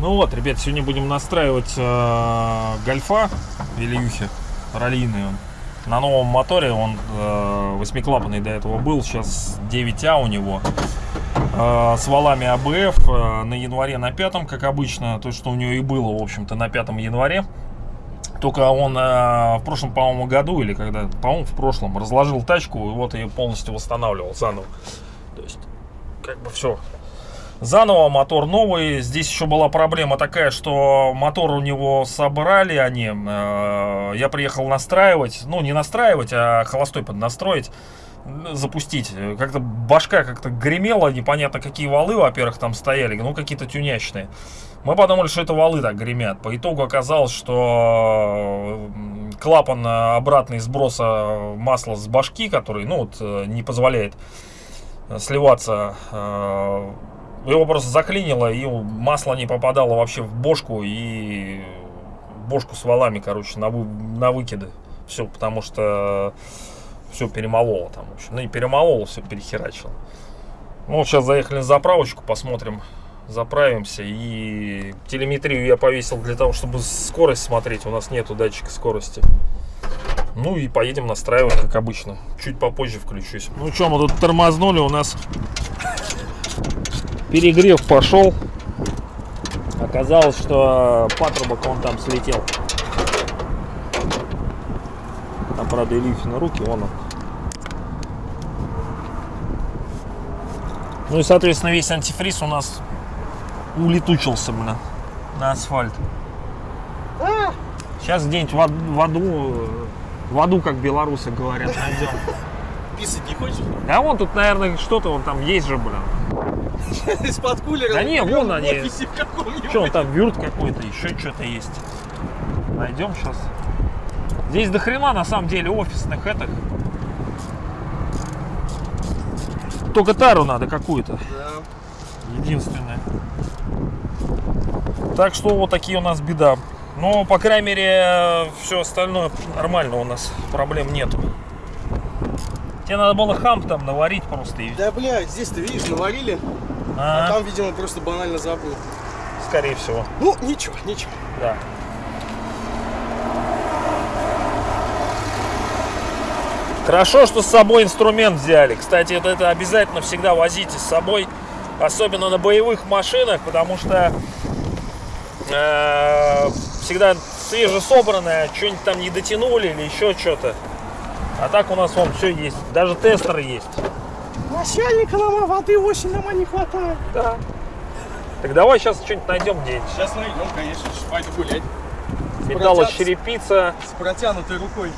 Ну вот, ребят, сегодня будем настраивать э, гольфа Вильюхи, раллийный он. На новом моторе он э, восьмиклапанный до этого был, сейчас 9А у него. Э, с валами АБФ э, на январе на пятом, как обычно, то, что у него и было, в общем-то, на пятом январе. Только он э, в прошлом, по-моему, году, или когда, по-моему, в прошлом, разложил тачку, и вот ее полностью восстанавливал заново. То есть, как бы все, Заново мотор новый. Здесь еще была проблема такая, что мотор у него собрали они. Э, я приехал настраивать. Ну, не настраивать, а холостой поднастроить. Запустить. Как-то башка как-то гремела. Непонятно, какие валы, во-первых, там стояли. Ну, какие-то тюнячные. Мы подумали, что это валы так гремят. По итогу оказалось, что клапан обратный сброса масла с башки, который, ну, вот, э, не позволяет сливаться э, его просто заклинило, и масло не попадало вообще в бошку, и бошку с валами, короче, на, вы, на выкиды. Все, потому что все перемололо там, в общем. Ну, не перемололо, все перехерачило. Ну, сейчас заехали на заправочку, посмотрим, заправимся. И телеметрию я повесил для того, чтобы скорость смотреть. У нас нету датчика скорости. Ну и поедем настраивать, как обычно. Чуть попозже включусь. Ну что, мы тут тормознули, у нас перегрев пошел. Оказалось, что патрубок он там слетел. Там, правда, Ильюхина руки, вон он. Ну и, соответственно, весь антифриз у нас улетучился, блин, на асфальт. Сейчас где-нибудь в, в аду, в аду, как белорусы говорят, найдем. Писать не хочешь? Да вон тут, наверное, что-то вон там есть же, блин. Из-под кулера. Да не, вон они. Что, там вюрт какой-то, еще что-то есть. Найдем сейчас. Здесь до хрена на самом деле офисных этих. Только тару надо какую-то. Да. Единственное. Так что вот такие у нас беда. Но, по крайней мере, все остальное нормально у нас. Проблем нету. Тебе надо было хам там наварить просто. Да, блядь, здесь ты видишь, наварили. А, А там, видимо, просто банально забыл. Скорее всего. Ну, ничего, ничего. Да. Хорошо, что с собой инструмент взяли. Кстати, это, это обязательно всегда возите с собой, особенно на боевых машинах, потому что всегда свежесобранное, что-нибудь там не дотянули или еще что-то. А так у нас вон все есть, даже тестеры есть. Начальника нам воды очень нам не хватает. Да. Так давай сейчас что-нибудь найдем где-нибудь. Сейчас найдем, конечно, пойду гулять. Металлочерепица. С протянутой рукой.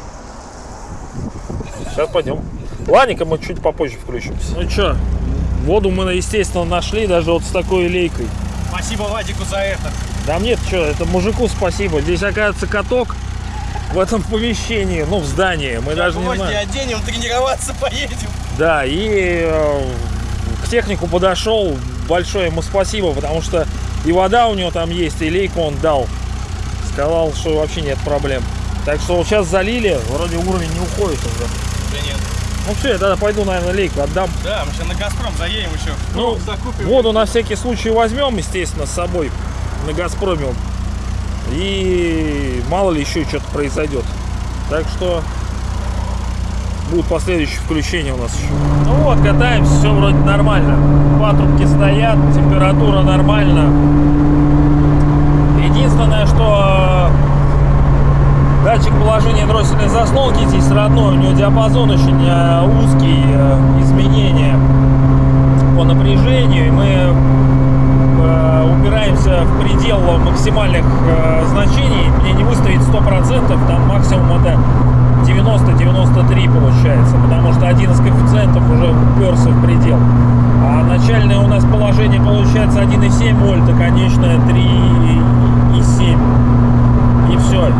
Сейчас пойдем. Ладненько, мы чуть попозже включимся. Ну что, воду мы, естественно, нашли даже вот с такой лейкой. Спасибо Вадику за это. Да мне что, это мужику спасибо. Здесь, оказывается, каток в этом помещении, ну, в здании. Мы даже не знаем. оденем, тренироваться поедем. Да, и э, к технику подошел. Большое ему спасибо, потому что и вода у него там есть, и лейку он дал. Сказал, что вообще нет проблем. Так что вот сейчас залили, вроде уровень не уходит уже. Да нет. Ну все, я тогда пойду, наверное, лейку отдам. Да, мы сейчас на Газпром заедем еще. Ну, закупим. Воду на всякий случай возьмем, естественно, с собой на Газпроме. И мало ли еще что-то произойдет. Так что будут последующие включения у нас еще. Ну вот, катаемся, все вроде нормально. Патрубки стоят, температура нормально. Единственное, что э, датчик положения дроссельной заслонки здесь родной, у него диапазон очень э, узкий, э, изменения по напряжению, и мы упираемся в предел максимальных э, значений. Мне не выставить 100%, там максимум это 90-93 получается, потому что один из коэффициентов уже уперся в предел. А начальное у нас положение получается 1,7 вольта, конечное 3,7. И все,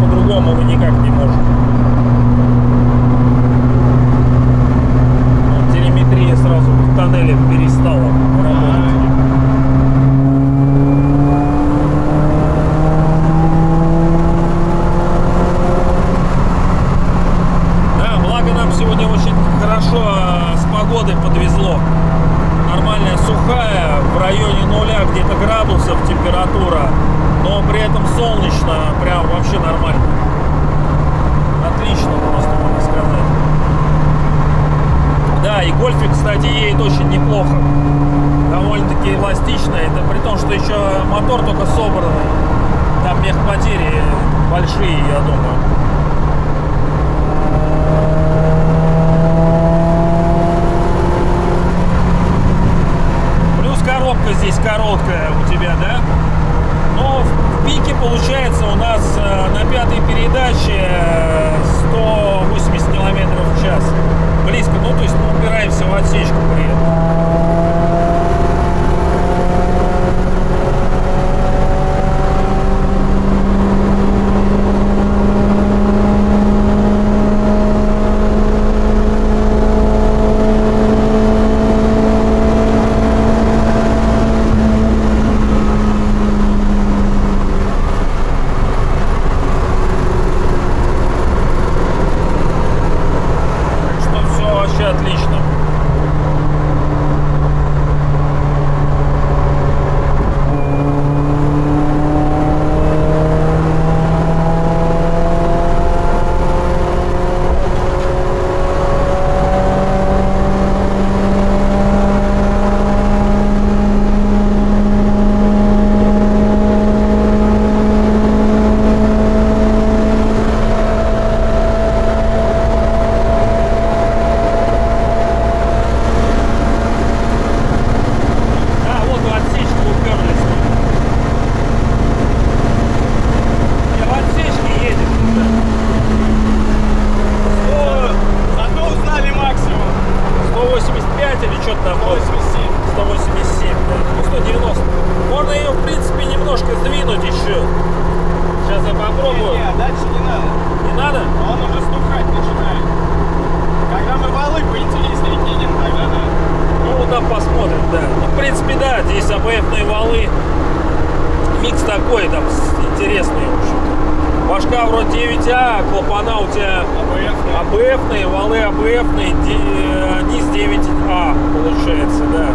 по-другому мы никак не можем. Дальше не надо. Не надо? Он уже стухать начинает. Когда мы валы поинтереснее кинем, тогда да. Ну, вот там посмотрим, да. Ну, в принципе, да, здесь АБФные валы. Микс такой там интересный. Башка вроде 9А, клапана у тебя АБФные, валы АБФные, э, низ 9А получается, да.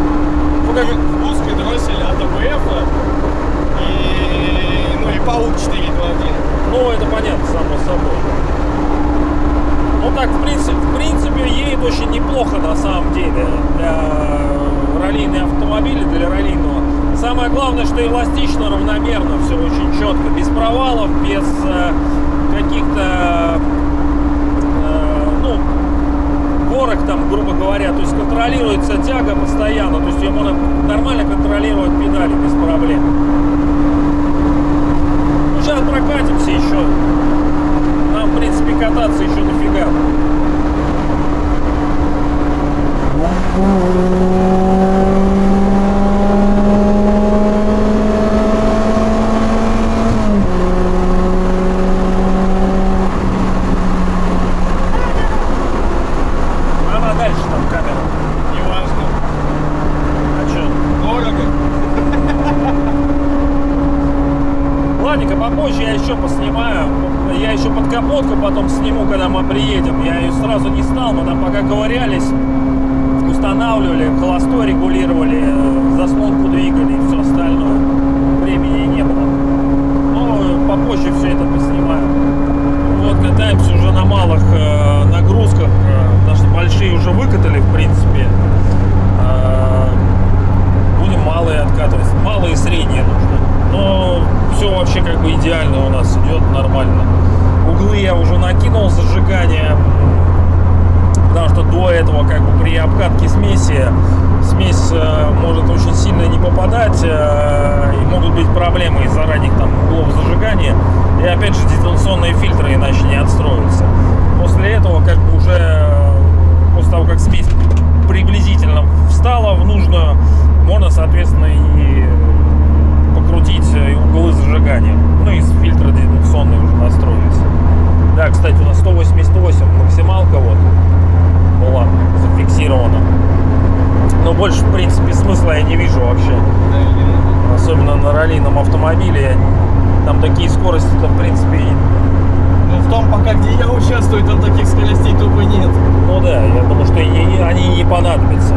Ну, как... В узкой дросселе от АБФа и паук 4 2 1. Ну, это понятно, само собой. Ну так, в принципе, в принципе, едет очень неплохо на самом деле для раллийные автомобили, для раллийного. Самое главное, что эластично, равномерно, все очень четко, без провалов, без э, каких-то э, ну, горок там, грубо говоря, то есть контролируется тяга постоянно, то есть ее можно нормально контролировать педали без проблем прокатимся еще. Нам, в принципе, кататься еще дофига. на раллийном автомобиле. Там такие скорости-то, в принципе, ну, в том, пока где я участвую, там таких скоростей тупо нет. Ну да, я думаю, что и, они не понадобятся.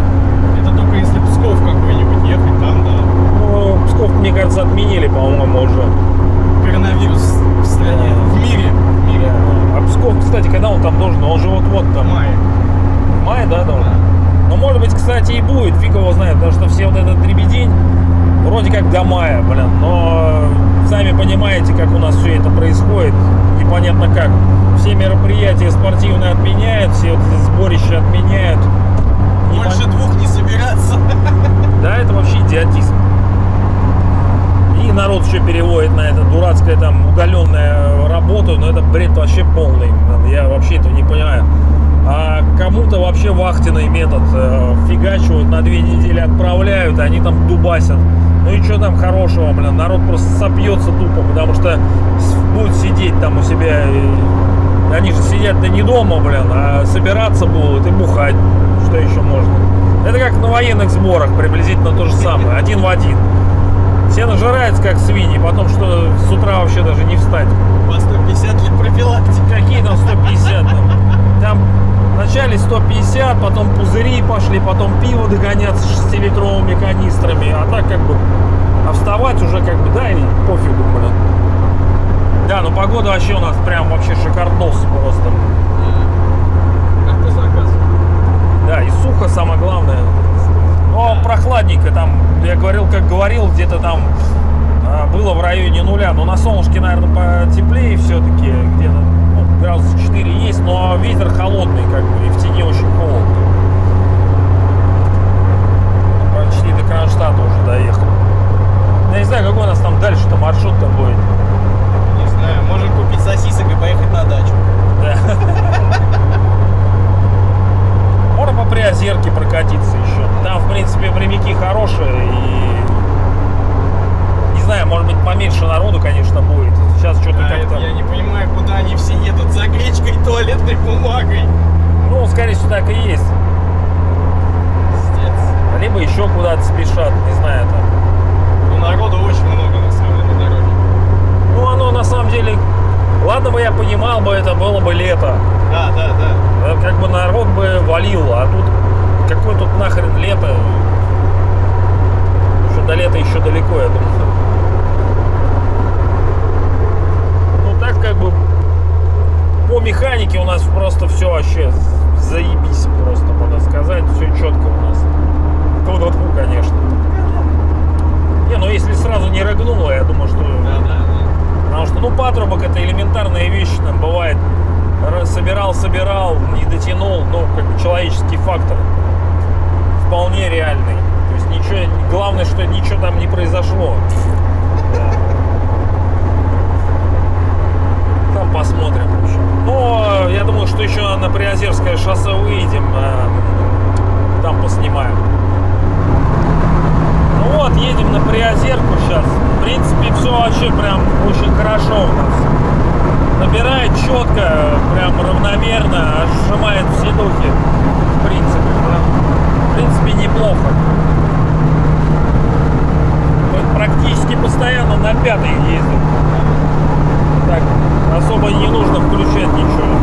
Это только если Псков какой-нибудь ехать там, да. Ну, Псков, мне кажется, отменили, по-моему, уже. Коронавирус в стране, в мире. В мире. Да. А Псков, кстати, когда он там должен? Он же вот-вот там. мая мая да, должен? Да. Ну, может быть, кстати, и будет, фиг его знает, потому что все вот этот дребедень вроде как до мая, блин, но сами понимаете, как у нас все это происходит, непонятно как. Все мероприятия спортивные отменяют, все вот сборища отменяют. Непон- Больше двух не собираться. Да, это вообще идиотизм. И народ еще переводит на это дурацкое там удаленная работу, но это бред вообще полный. Я вообще этого не понимаю. А кому-то вообще вахтенный метод э, фигачивают, на две недели отправляют, и они там дубасят. Ну и что там хорошего, блин, народ просто сопьется тупо, потому что будет сидеть там у себя. и Они же сидят-то не дома, блин, а собираться будут и бухать. Что еще можно? Это как на военных сборах, приблизительно то же самое, один в один. Все нажираются как свиньи, потом что с утра вообще даже не встать. По 150 для профилактики. Какие там 150? Там, там вначале 150, потом пузыри пошли, потом пиво догоняться 6-литровыми канистрами, а так как бы, а вставать уже как бы, да, и пофигу, блин. Да, ну погода вообще у нас прям вообще шикардос просто. Как по заказу. Да, и сухо самое главное. Но прохладненько там, я говорил, как говорил, где-то там а, было в районе нуля. Но на солнышке, наверное, потеплее все-таки, где-то ну, градусов 4 есть, но ветер холодный, как бы, и в тени очень холодно. Почти до Кронштадта уже доехал. Я не знаю, какой у нас там дальше-то маршрут-то будет. Не знаю, можем купить сосисок и поехать на дачу. Да. Можно по Приозерке прокатиться еще. Там, в принципе, прямики хорошие и... Не знаю, может быть, поменьше народу, конечно, будет. Сейчас что-то А это как-то... я не понимаю, куда они все едут за гречкой и туалетной бумагой. Ну, скорее всего, так и есть. Пиздец. Либо еще куда-то спешат, не знаю, там. Ну, народу очень много, на самом деле, на дороге. Ну, оно на самом деле... Ладно бы я понимал бы, это было бы лето. Да, да, да. Э, Как бы народ бы валил, а тут... Какое тут нахрен лето? Что до лета еще далеко, я думаю. Ну так как бы по механике у нас просто все вообще заебись просто, можно сказать. Все четко у нас. Тьфу-тьфу, конечно. Не, ну если сразу не рыгнуло, я думаю, что... Да, да, да. Потому что, ну, патрубок это элементарная вещь, там бывает. Р- Собирал, собирал, не дотянул, ну, как бы человеческий фактор вполне реальный. То есть ничего, главное, что ничего там не произошло. Да. Там посмотрим. в общем. Но я думаю, что еще на Приозерское шоссе выйдем, а, там поснимаем. Ну вот, едем на Приозерку сейчас. В принципе, все вообще прям очень хорошо у нас. Набирает четко, прям равномерно, сжимает все духи. В принципе, да. В принципе, неплохо. Вот Практически постоянно на пятой ездим. Так, особо не нужно включать ничего.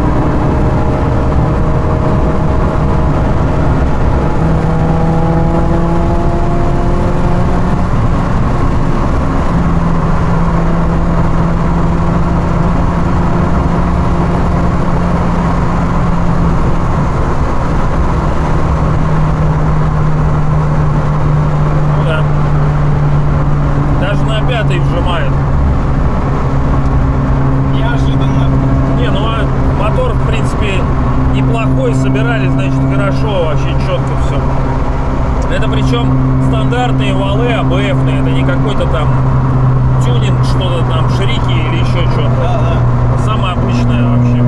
Ну да. Даже на пятый вжимает. Неожиданно. Не, ну а мотор, в принципе, неплохой, собирали, значит, хорошо, вообще четко все. Это причем стандартные валы АБФные, это не какой-то там тюнинг, что-то там, шрики или еще что-то. Да, да. Самое обычное вообще.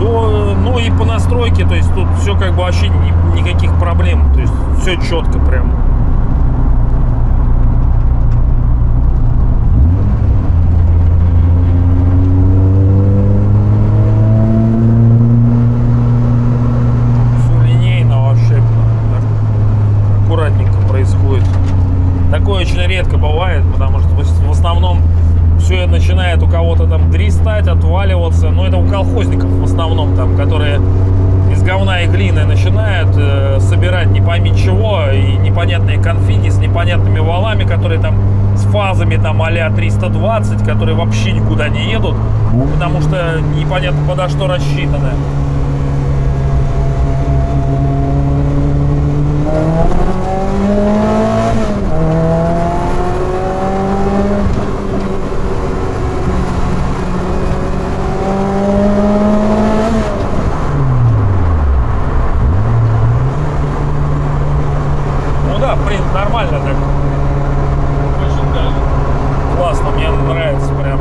До- ну и по настройке, то есть тут все как бы вообще ни- никаких проблем, то есть все четко прям. Все линейно вообще, так аккуратненько происходит. Такое очень редко бывает, потому что в в основном все начинает у кого-то там дристать, отваливаться. Но это у колхозников в основном там, которые из говна и глины начинают э, собирать не пойми чего и непонятные конфиги с непонятными валами, которые там с фазами там а 320, которые вообще никуда не едут, потому что непонятно подо что рассчитаны. Ну да, в нормально так. Очень даже. Классно, мне нравится прям.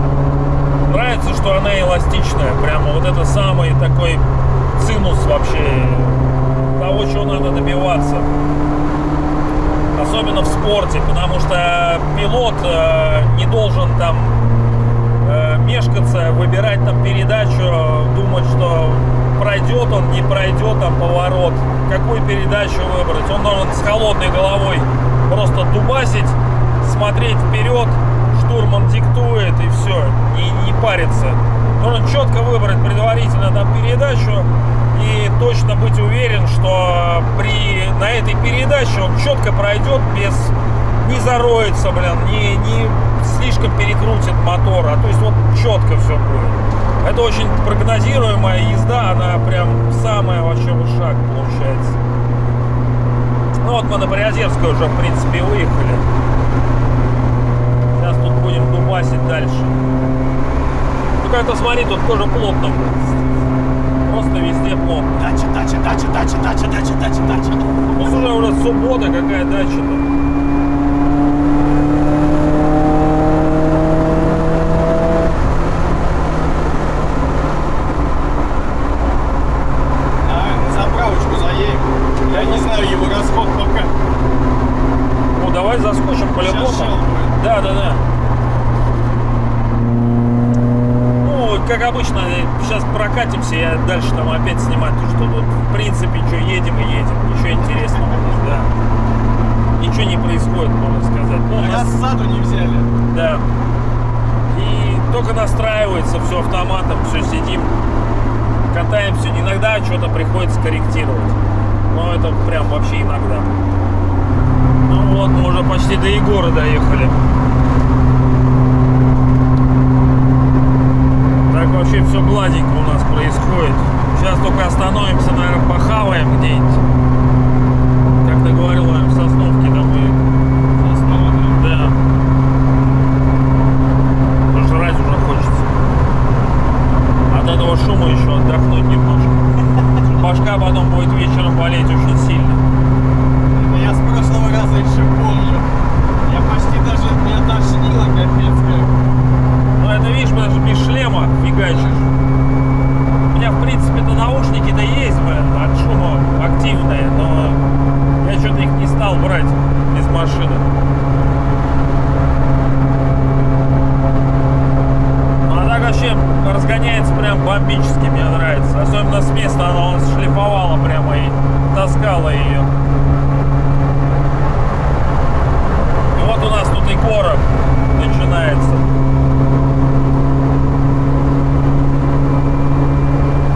Нравится, что она эластичная. Прямо вот это самый такой цинус вообще того, чего надо добиваться. Особенно в спорте, потому что пилот э, не должен там э, мешкаться, выбирать там передачу, думать, что пройдет он, не пройдет там поворот, какую передачу выбрать. Он должен с холодной головой просто дубасить, смотреть вперед, штурман диктует и все, не, не париться. Должен четко выбрать предварительно там передачу и точно быть уверен, что при, на этой передаче он четко пройдет без не зароется, блин, не, не слишком перекрутит мотор, а то есть вот четко все будет. Это очень прогнозируемая езда, она прям самая вообще в шаг получается. Вот мы на Приозерскую уже, в принципе, выехали. Сейчас тут будем дубасить дальше. Ну как-то смотри, тут тоже плотно. Просто везде плотно. Дача, дача, дача, дача, дача, дача, дача, дача. Ну уже уже суббота, какая дача-то. Давай на заправочку заедем. Я не знаю его расход пока. Ну давай заскочим по-любому. Сейчас Shell будет. Да, да, да. Ну, как обычно, сейчас прокатимся, я дальше там опять снимать, то, что тут, в принципе, что, едем и едем. Ничего интересного, да. Ничего не происходит, можно сказать. Ну, у нас- Рассаду не взяли. Да. И только настраивается все автоматом, все сидим, катаемся. Иногда что-то приходится корректировать. Но это прям вообще иногда. Ну вот, мы уже почти до Егора доехали. Так вообще все гладенько у нас происходит. Сейчас только остановимся, наверное, похаваем где-нибудь. Как ты говорил, наверное, в Сосновке домой. Основа, да. Да. Пожрать уже хочется. От этого шума еще отдохнуть немножко. Башка потом будет вечером болеть очень сильно. Это я с прошлого раза еще помню. Я почти даже, меня тошнило капец как. Но это, видишь, даже без шлема фигачишь. У меня, в принципе-то, наушники-то есть, блин, от шума активные, но я что-то их не стал брать из машины. Ну, а так вообще разгоняется прям бомбически, мне нравится. Особенно с места она он шлифовала прямо и таскала ее. И вот у нас тут и город начинается.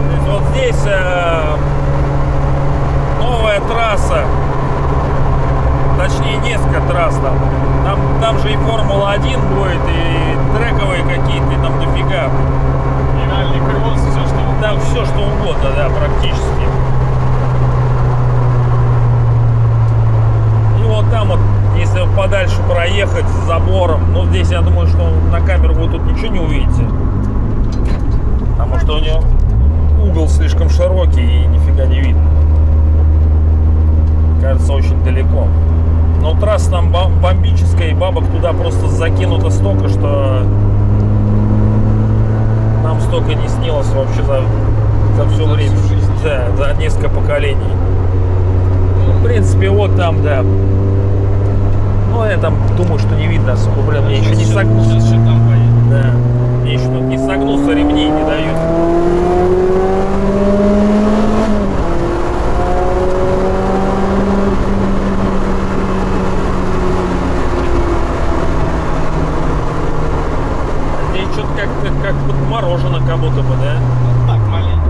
То есть вот здесь э, новая трасса, точнее несколько трасс там. Там, там же и Формула-1 будет, и трековые какие-то, и там дофига. И ралли кросс, все что Там все что угодно, да, практически. И вот там вот, если подальше проехать с забором, ну здесь я думаю, что на камеру вы тут ничего не увидите. Потому что у него угол слишком широкий и нифига не видно. Кажется, очень далеко. Но трасса там бом- бомбическая, и бабок туда просто закинуто столько, что нам столько не снилось вообще за, за все За время. всю жизнь. Да, за несколько поколений. Ну, в принципе, вот там, да. Ну, я там думаю, что не видно особо. Блин, мне еще не согнулся. Да. Мне еще тут не согнулся, ремней не дают. Здесь что-то как-то как подморожено как будто бы, да? Вот так маленечко.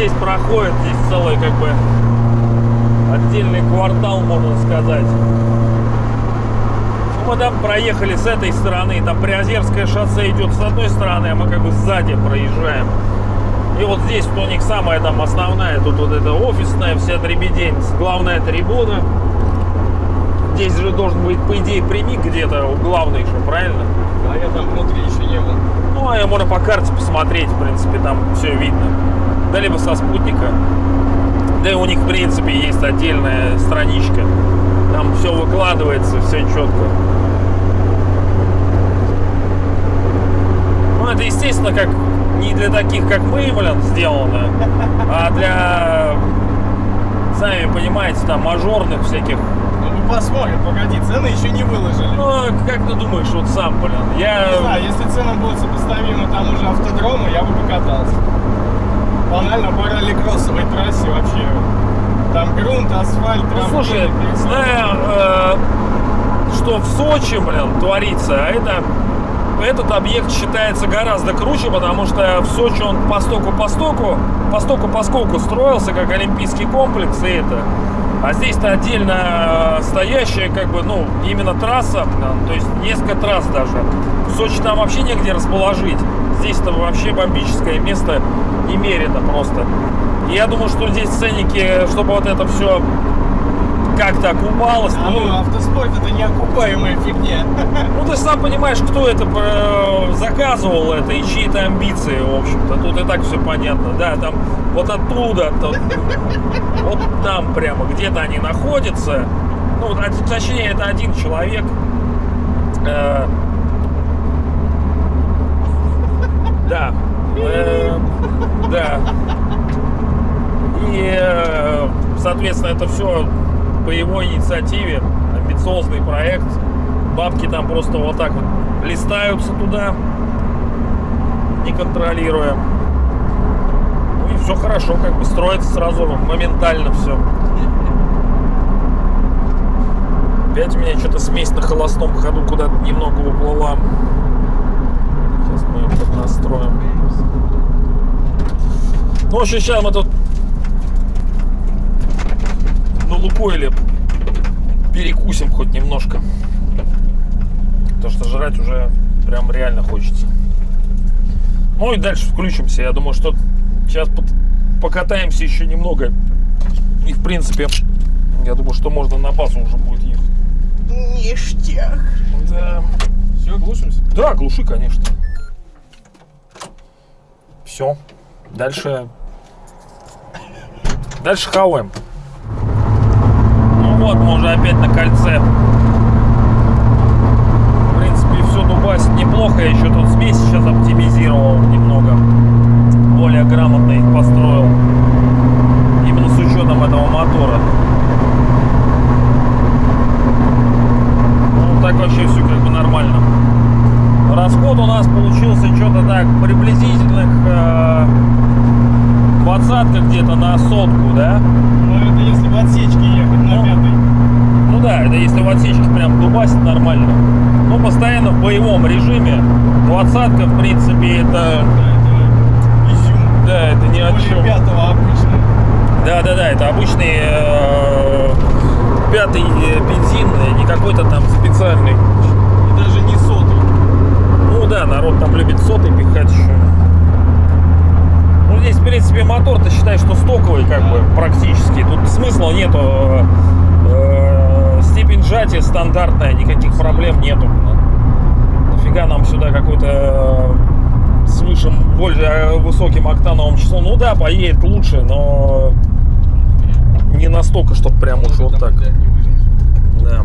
здесь проходит, здесь целый как бы отдельный квартал, можно сказать. Ну, мы там проехали с этой стороны, там Приозерское шоссе идет с одной стороны, а мы как бы сзади проезжаем. И вот здесь у них самая там основная, тут вот это офисная вся дребедень, главная трибуна. Здесь же должен быть, по идее, прямик где-то у главной еще, правильно? А я там внутри еще не был. Ну, а можно по карте посмотреть, в принципе, там все видно. Да либо со спутника. Да и у них, в принципе, есть отдельная страничка. Там все выкладывается, все четко. Это, естественно, как не для таких, как мы, блин, сделано, а для, сами понимаете, там, мажорных всяких. Ну, мы посмотрим, погоди, цены еще не выложили. Ну, как ты думаешь, вот сам, блин, Не я... знаю, если цены будут сопоставимы тому же автодрому, я бы покатался. Банально по ралли-кроссовой трассе вообще. Там грунт, асфальт, Ну, слушай, зная, э, что в Сочи, блин, творится, а это этот объект считается гораздо круче, потому что в Сочи он постоку-постоку, постоку-поскольку строился как олимпийский комплекс и это. А здесь-то отдельно э, стоящая, как бы, ну, именно трасса, то есть несколько трасс даже. В Сочи там вообще негде расположить. Здесь-то вообще бомбическое место немерено просто. Я думаю, что здесь ценники, чтобы вот это все как-то окупалось. А ну, автоспорт это неокупаемая фигня. Ну, ты сам понимаешь, кто это э, заказывал это и чьи это амбиции, в общем-то. Тут и так все понятно. Да, там вот оттуда, то- вот там прямо, где-то они находятся. Ну, точнее, это один человек. Э, да. Э, да. И, э, соответственно, это все по его инициативе. Амбициозный проект. Бабки там просто вот так вот листаются туда, не контролируя. Ну и все хорошо, как бы строится сразу моментально все. Опять у меня что-то смесь на холостом ходу куда-то немного уплыла. Сейчас мы ее поднастроим. Ну, в общем, сейчас мы тут на Лукойле перекусим хоть немножко. Потому что жрать уже прям реально хочется. Ну и дальше включимся. Я думаю, что сейчас под- покатаемся еще немного. И в принципе, я думаю, что можно на базу уже будет ехать. Ништяк. Да. Все, глушимся? Да, глуши, конечно. Все. Дальше. Дальше хаваем. Вот, мы уже опять на кольце. В принципе, все дубасит неплохо. Я еще тут смесь сейчас оптимизировал немного. Более грамотно их построил. Именно с учетом этого мотора. Ну, так вообще все как бы нормально. Расход у нас получился что-то так приблизительных э, двадцатка где-то на сотку, да? Ну это в отсечке ехать на Ну. пятой. Ну да, это если в отсечке прям дубасит нормально. Ну, постоянно в боевом режиме. Двадцатка, в принципе, это... Да, это изюм. Да, это ни о чем. пятого обычно. Да, да, да, это обычный э, пятый э, бензин, э, не какой-то там специальный. И даже не сотый. Ну да, народ там любит сотый пихать еще. Ну здесь, в принципе, мотор-то считай, что стоковый, как бы, практически. Тут смысла нету. э, э, степень сжатия стандартная, никаких проблем нету. Нафига нам сюда какой-то э, с высшим, более высоким октановым числом. Ну да, поедет лучше, но не настолько, чтобы прям уж вот так. Да, не выжмешь. Да.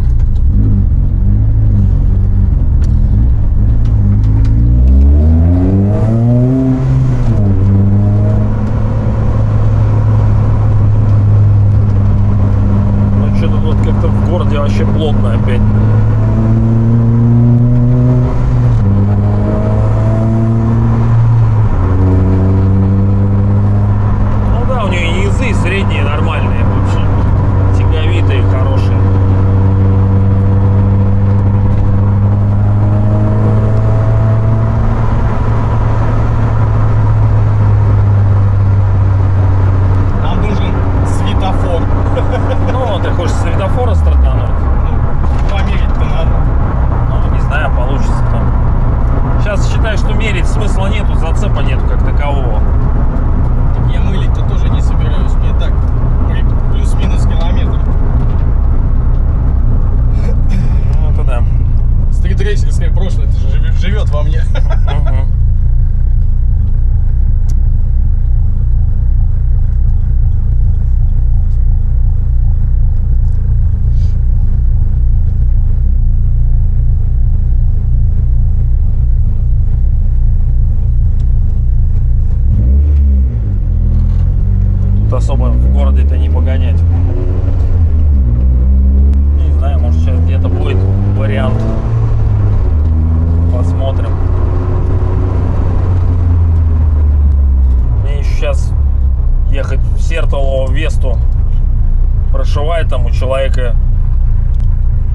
Ну что-то тут как-то в городе вообще плотно опять. Ну да, у нее низы средние нормальные вообще. Тяговитые, хорошие. Особо в городе-то не погонять. Не знаю, может сейчас где-то будет вариант. Посмотрим. Мне еще сейчас ехать в Сертолово Весту прошивает там у человека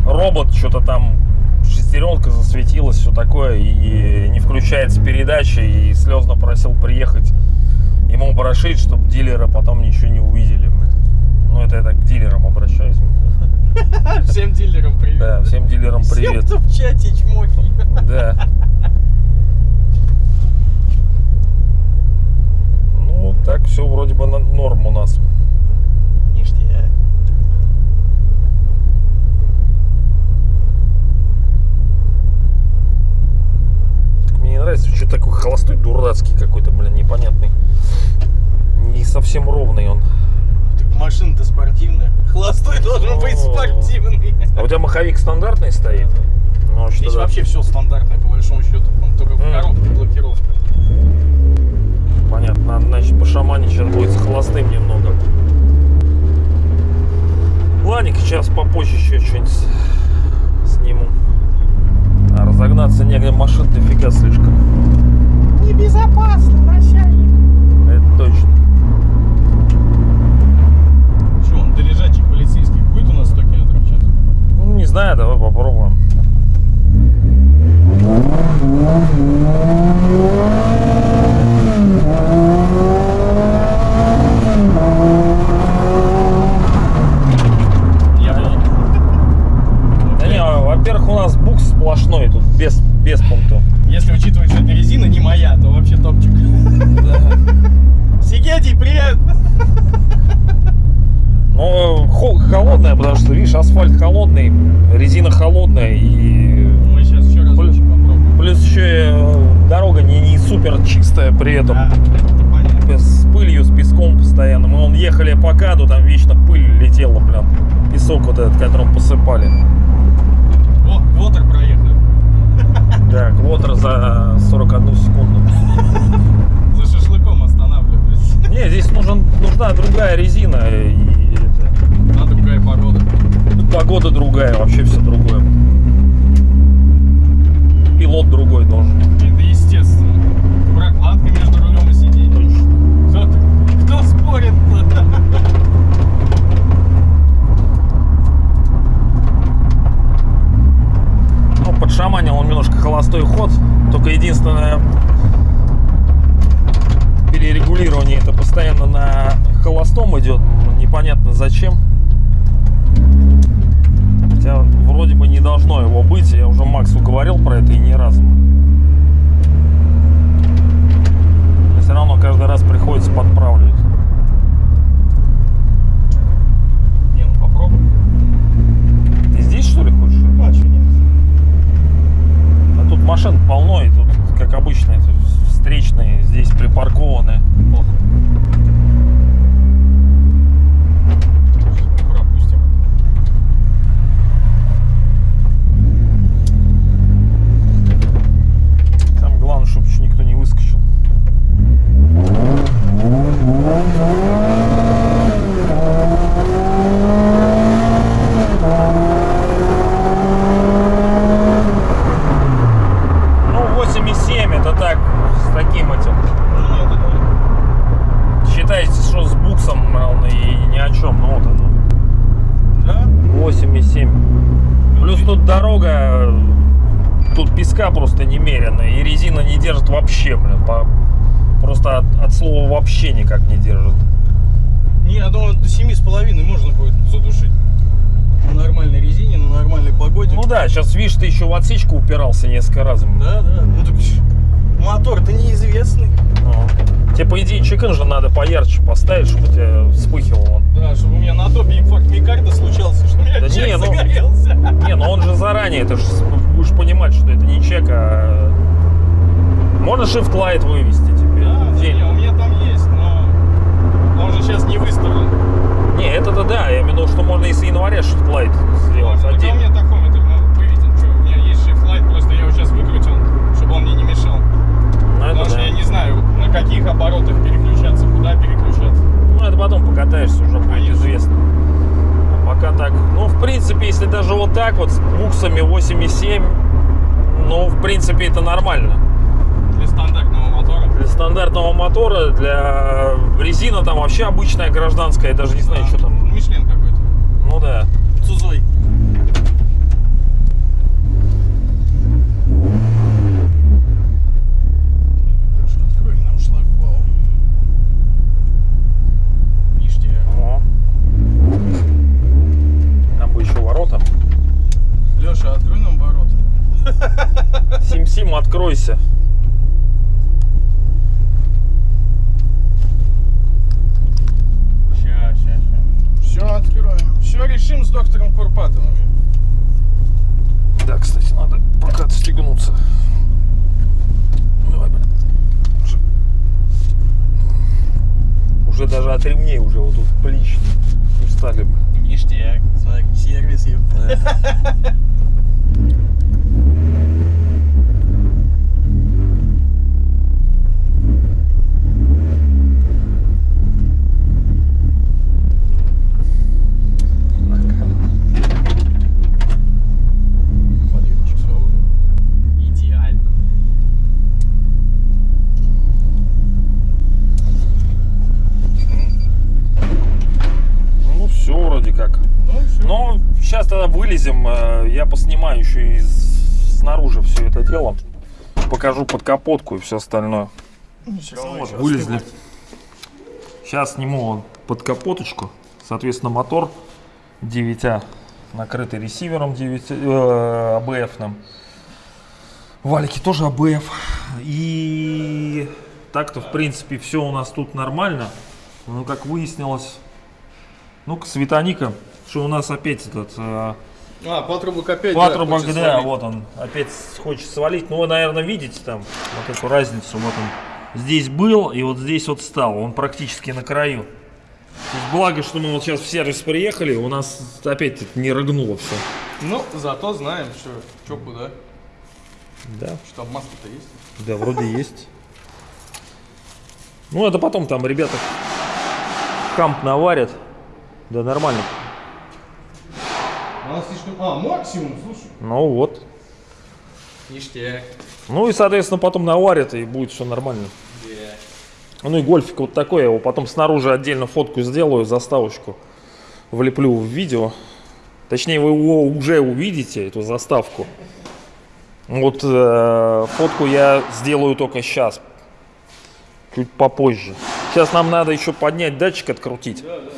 робот, что-то там шестеренка засветилась, все такое, и не включается передача, и слезно просил приехать ему прошить, чтобы дилеры потом ничего не увидели. Ну, это я так к дилерам обращаюсь. Всем дилерам привет. Да, всем дилерам привет. Всем, кто в чате чмохи. Да. Ну, так все вроде бы на норм у нас. Ништяк. Так мне не нравится, что такой холостой дурацкий какой-то, блин, непонятный. Не совсем ровный он. Так машина-то спортивная. Холостой должен быть О. спортивный. А у тебя маховик стандартный стоит? Ну, а что Здесь да. вообще все стандартное, по большому счету. Он только в М. коробке блокировка. Понятно, надо, значит, по шамане сейчас будет с холостым немного. Ладненько, сейчас попозже еще что-нибудь сниму. А разогнаться негде машин дофига слишком. Небезопасно, начальник. Это точно. Че, он до лежачих полицейских будет у нас 100 километров в час? Ну, не знаю, давай попробуем. Я был. Да не, а, во-первых, у нас букс сплошной, тут без, без пункту. Если учитывать, что эта резина не моя, то вообще топчик. Сигети, привет! Но хо- холодная, потому что, видишь, асфальт холодный, резина холодная и Мы сейчас еще раз Блин. попробуем. плюс еще и, э, дорога не, не супер чистая при этом. Да, это. С пылью, с песком постоянно. Мы вон ехали по каду, там вечно пыль летела прям. Песок вот этот, которым посыпали. О, Вотер проехали. Да, квотер за 41 секунду. За шашлыком останавливались. Не, здесь нужен, нужна другая резина и это, А другая погода. ну, погода другая, вообще все другое. Пилот другой должен. Прокладка между рулем и сиденьем. Кто, кто спорит-то? Ну, подшаманил он немножко холостой ход. Только единственное перерегулирование это постоянно на холостом идет. Ну, Непонятно зачем. Хотя вроде бы не должно его быть. Я уже Максу говорил про это и ни разу. Но все равно каждый раз приходится подправлять. Не, ну попробуй. Ты здесь что ли хочешь? А, что нет? А тут машин полно, и тут, как обычно, встречные здесь припаркованы. Похуй. Мы пропустим. Там главное, чтобы еще никто не выскочил. Ну, 8,7 это так, с таким этим. Нет, это Считайте, что с буксом равно и ни о чем. Ну вот оно. Да? 8,7. Плюс тут дорога, тут песка просто немерено, и резина не держит вообще, блин, по- просто от, от слова вообще никак не держит. Не, я думаю, до семи с половиной можно будет задушить. На нормальной резине, на нормальной погоде. Ну да, сейчас видишь, ты еще в отсечку упирался несколько раз. Да, да. Ну так мотор-то неизвестный. Ну. Тебе, по идее, чекин же надо поярче поставить, чтобы у тебя вспыхивал он. Да, чтобы у меня на топе инфаркт миокарда случался, что у меня Да чек не, ну- загорелся. Не, ну он же заранее, ты же будешь понимать, что это не чек, а... Можно shift light вывести тебе. Да, День. не, у меня там есть, но он же сейчас не выставлен. Не, это-то да, я имею в виду, что можно и с января shift light сделать Так, а у отдельно. меня тахометр ну, выведен. Что, у меня есть shift light, просто я его сейчас выкрутил, чтобы он мне не мешал. Ну, это Потому что да. я не знаю, на на каких оборотах переключаться, куда переключаться. Ну, это потом покатаешься, уже будет Конечно. известно. А пока так. Ну, в принципе, если даже вот с буксами 8,7, ну, в принципе, это нормально. Для стандартного мотора. Для стандартного мотора, для резина там вообще обычная гражданская, я даже не знаю, что там. Мишлен какой-то. Ну да. Цузой. Открой нам шлагбаум. Ништяк. О. Там бы еще ворота. Леша, открой нам ворота. Сим-Сим, откройся. Ща, ща, ща. Все откроем. Все решим с доктором Курпатовым. Да, кстати, надо пока отстегнуться. Давай, блин. Уже, уже даже от ремней уже вот тут плечи устали. блин. Ништяк. Смотри, сервис, ёпта. вылезем, э, я поснимаю еще и снаружи все это дело. Покажу под капотку и все остальное. все равно Вот, вылезли. Сейчас сниму под капоточку. Соответственно, мотор 9А, накрытый ресивером 9, э, АБФ-ным. Валики тоже АБФ. И так-то, в принципе, все у нас тут нормально. Но, как выяснилось, ну-ка, Светоника, что у нас опять этот... э, А, патрубок опять, Патрубок, да, свалить. вот он, опять хочет свалить. Ну, вы, наверное, видите там вот эту разницу. Вот он здесь был и вот здесь вот стал. Он практически на краю. Благо, что мы вот сейчас в сервис приехали, у нас опять не рыгнуло все. Ну, зато знаем, что, что куда. Да, Что масло-то есть. да, вроде есть. Ну, это потом там ребята хамп наварят. Да, нормально. Она слишком... А, максимум, слушай. Ну вот. Ништяк. Ну и, соответственно, потом наварят, и будет все нормально. Ну и гольфик вот такой, я его потом снаружи отдельно фотку сделаю, заставочку влеплю в видео. Точнее, вы его уже увидите, эту заставку. Вот э, фотку я сделаю только сейчас, чуть попозже. Сейчас нам надо еще поднять датчик, открутить. Да, да.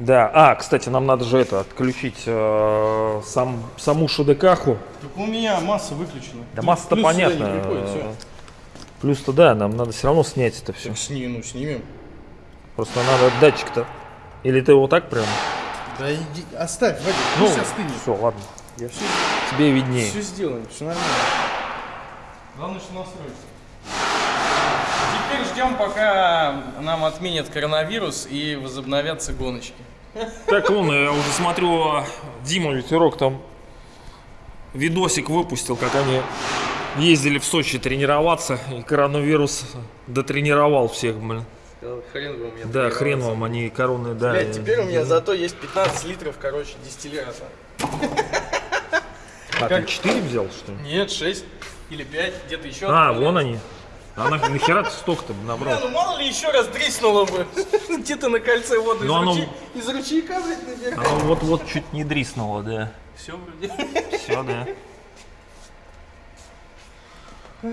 Да, а, кстати, нам надо же это, отключить э, сам, саму шедекаху. Так у меня масса выключена. Да масса-то понятно. Плюс-то да, нам надо все равно снять это все. Так сни, ну, снимем. Просто надо датчик-то. Или ты его так прям? Да иди, оставь, Вадик, Ну, пусть остынет. все, ладно. Я все, Тебе виднее. все сделаем, все нормально. Главное, что настроиться. Теперь ждем, пока нам отменят коронавирус и возобновятся гоночки. Так вон, я уже смотрю, Дима Ветерок там видосик выпустил, как они ездили в Сочи тренироваться, и коронавирус дотренировал всех, блин. Хрен вам я Да, хрен вам, они короны, да. Блядь, теперь у меня зато есть 15 литров, короче, дистиллята. А, ты 4 взял, что ли? Нет, 6 или 5, где-то еще. А, вон они. А на- нахера ты столько-то набрал? Бля, ну мало ли еще раз дриснуло бы. Где-то на кольце воду из, Ну, оно- ручей- из ручейка, блядь, набегает. Оно вот-вот чуть не дриснуло, да. Все вроде. Все, да.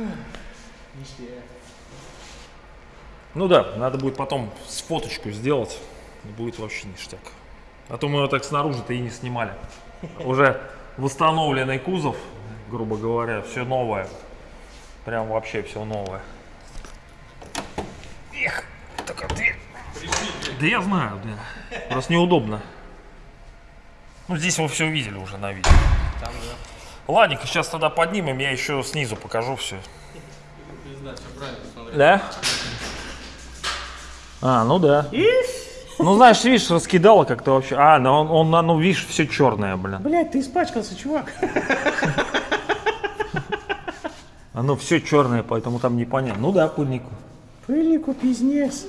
Ну да, надо будет потом с фоточку сделать. Будет вообще ништяк. А то мы его так снаружи-то и не снимали. Уже восстановленный кузов, грубо говоря, все новое. Прям вообще все новое. Эх, только ты. Да я знаю, да. Просто неудобно. Ну здесь вы все видели уже на видео. Там, да. Ладненько, сейчас тогда поднимем, я еще снизу покажу все. Да? А, ну да. Ну, знаешь, видишь, раскидало как-то вообще. А, ну он, он ну, видишь, все черное, блин. Блядь, ты испачкался, чувак. Оно все черное, поэтому там непонятно. Ну да, пыльнику. Пыльнику пиздец.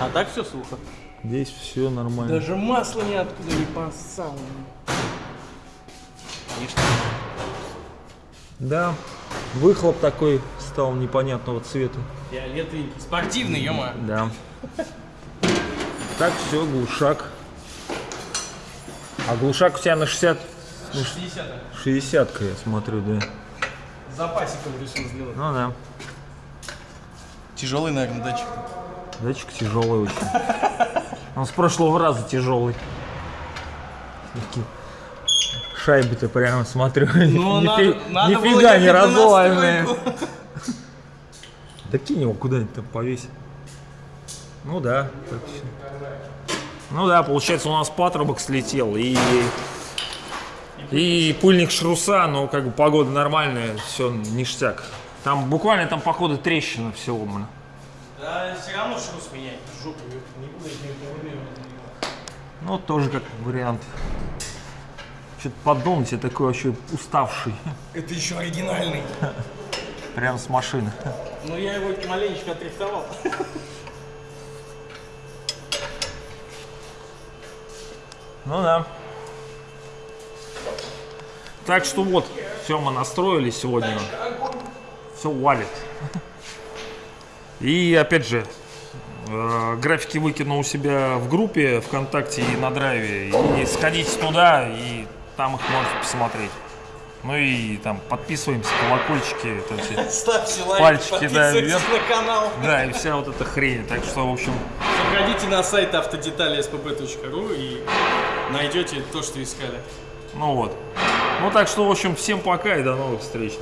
А так все сухо. Здесь все нормально. Даже масло ниоткуда не поссало. Да, выхлоп такой стал непонятного цвета. Фиолетовый. Спортивный, ё Да. Так, все, глушак. А глушак у тебя на 60... 60 60 я смотрю, да. Запасиком решил сделать. Ну да. Тяжелый, наверное, датчик. Датчик тяжелый очень. Он с прошлого раза тяжелый. Такие Шайбы-то прямо смотрю. Ну, нифи- надо, надо нифига не разломанные. Да кинь его куда-нибудь там повесь. Ну да. Ну да, получается, у нас патрубок слетел и и пыльник шруса, но как бы погода нормальная, все ништяк. Там буквально там походу трещина всего, блин. Да, все равно шрус менять. Жопу не буду этим регулировать. Ну, тоже как вариант. Что-то поддон тебе такой вообще уставший. Это еще оригинальный. Прям с машины. Ну, я его маленечко отрихтовал. Ну да. Так что вот, все мы настроили сегодня. Все валит. И опять же, э, графики выкину у себя в группе ВКонтакте и на драйве. И сходите туда, и там их можете посмотреть. Ну и там подписываемся, колокольчики, это все. Ставьте лайк, Пальчики, да, вверх. на канал. Да, и вся вот эта хрень. Так что, в общем, Заходите на сайт автодетали spb.ru и найдете то, что искали. ну вот. Ну так что, в общем, всем пока и до новых встреч.